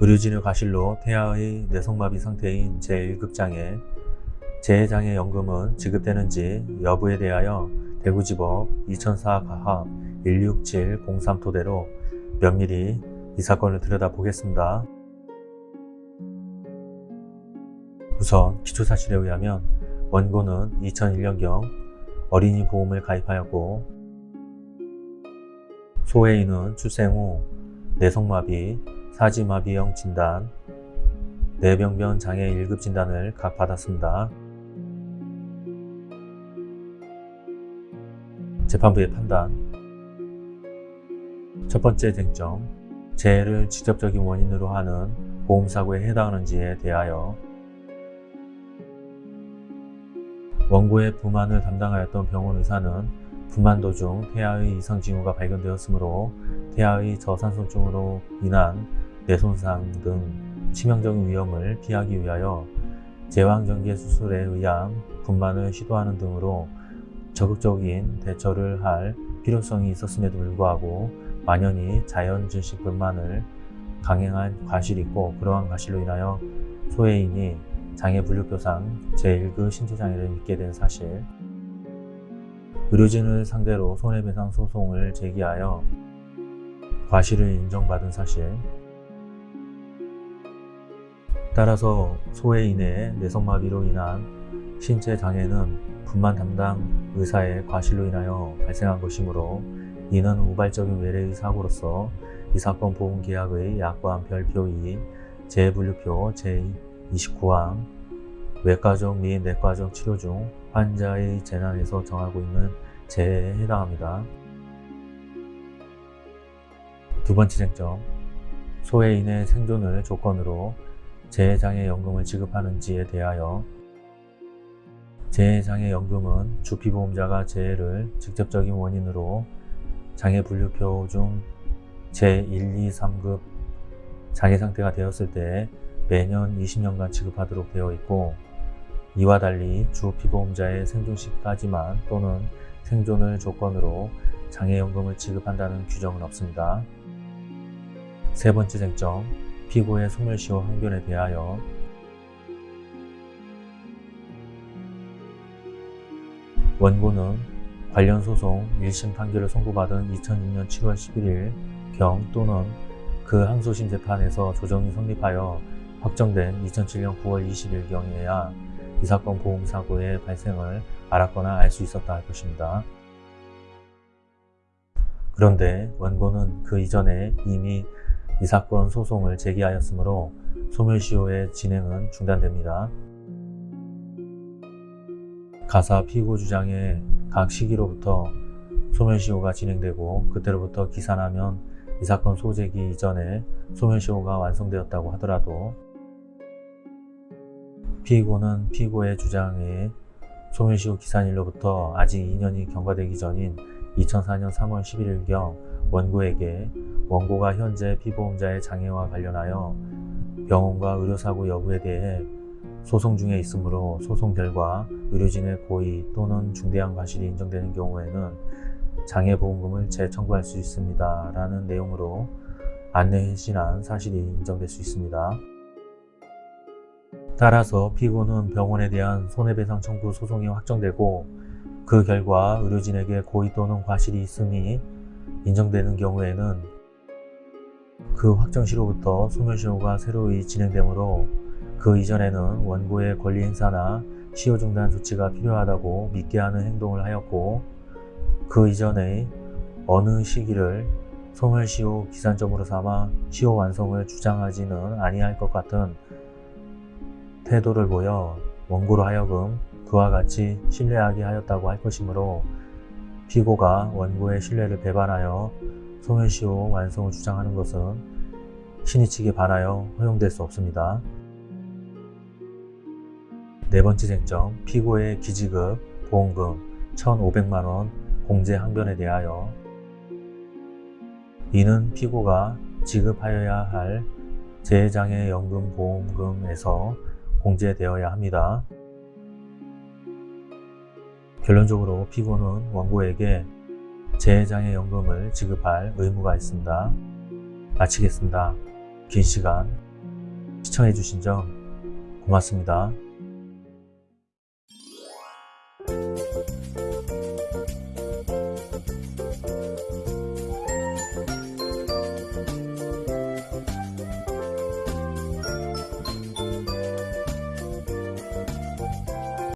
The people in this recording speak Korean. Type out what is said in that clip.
의료진의 과실로 태아의 뇌성마비 상태인 제1급장애, 재해장애연금은 지급되는지 여부에 대하여 대구지법 2004 가합 16703 토대로 면밀히 이 사건을 들여다보겠습니다. 우선 기초사실에 의하면 원고는 2001년경 어린이 보험을 가입하였고 소혜인은 출생 후 뇌성마비, 사지마비형 진단, 뇌병변 장애 1급 진단을 각 받았습니다. 재판부의 판단 첫 번째 쟁점, 재해를 직접적인 원인으로 하는 보험사고에 해당하는지에 대하여 원고의 부만을 담당하였던 병원 의사는 부만 도중 태아의 이상 징후가 발견되었으므로 태아의 저산소증으로 인한 뇌손상 등 치명적인 위험을 피하기 위하여 제왕전개 수술에 의한 분만을 시도하는 등으로 적극적인 대처를 할 필요성이 있었음에도 불구하고 만연히 자연 증식 분만을 강행한 과실이 있고 그러한 과실로 인하여 소해인이 장애 분류표상 제1급 신체장애를 입게 된 사실 의료진을 상대로 손해배상 소송을 제기하여 과실을 인정받은 사실 따라서 소해인의 뇌성마비로 인한 신체 장애는 분만 담당 의사의 과실로 인하여 발생한 것이므로 이는 우발적인 외래의 사고로서 이 사건 보험계약의 약관 별표 2 재분류표 제29항 외과적 및 내과적 치료 중 환자의 재난에서 정하고 있는 재해에 해당합니다. 두 번째 쟁점, 소해인의 생존을 조건으로 재해장애연금을 지급하는지에 대하여 재해장애연금은 주피보험자가 재해를 직접적인 원인으로 장애분류표 중 제1, 2, 3급 장애상태가 되었을 때 매년 20년간 지급하도록 되어 있고 이와 달리 주 피보험자의 생존 시까지만 또는 생존을 조건으로 장애연금을 지급한다는 규정은 없습니다. 세 번째 쟁점, 피고의 소멸시효 항변에 대하여 원고는 관련 소송 1심 판결을 선고받은 2006년 7월 11일 경 또는 그 항소심 재판에서 조정이 성립하여 확정된 2007년 9월 20일 경에야 이 사건 보험사고의 발생을 알았거나 알 수 있었다 할 것입니다. 그런데 원고는 그 이전에 이미 이 사건 소송을 제기하였으므로 소멸시효의 진행은 중단됩니다. 가사 피고 주장의 각 시기로부터 소멸시효가 진행되고 그때로부터 기산하면 이 사건 소재기 이전에 소멸시효가 완성되었다고 하더라도 피고는 피고의 주장에 소멸시효 기산일로부터 아직 2년이 경과되기 전인 2004년 3월 11일경 원고에게 원고가 현재 피보험자의 장애와 관련하여 병원과 의료사고 여부에 대해 소송 중에 있으므로 소송 결과 의료진의 고의 또는 중대한 과실이 인정되는 경우에는 장애보험금을 재청구할 수 있습니다. 라는 내용으로 안내해신한 사실이 인정될 수 있습니다. 따라서 피고는 병원에 대한 손해배상 청구 소송이 확정되고 그 결과 의료진에게 고의 또는 과실이 있음이 인정되는 경우에는 그 확정시로부터 소멸시효가 새로이 진행되므로 그 이전에는 원고의 권리 행사나 시효 중단 조치가 필요하다고 믿게 하는 행동을 하였고 그 이전에 어느 시기를 소멸시효 기산점으로 삼아 시효 완성을 주장하지는 아니할 것 같은 태도를 보여 원고로 하여금 그와 같이 신뢰하게 하였다고 할 것이므로 피고가 원고의 신뢰를 배반하여 소멸시효 완성을 주장하는 것은 신의 측에 반하여 허용될 수 없습니다. 네 번째 쟁점, 피고의 기지급 보험금 1,500만원 공제 항변에 대하여 이는 피고가 지급하여야 할 재해장애연금 보험금에서 공제되어야 합니다. 결론적으로 피고는 원고에게 재해장애연금을 지급할 의무가 있습니다. 마치겠습니다. 긴 시간 시청해주신 점 고맙습니다.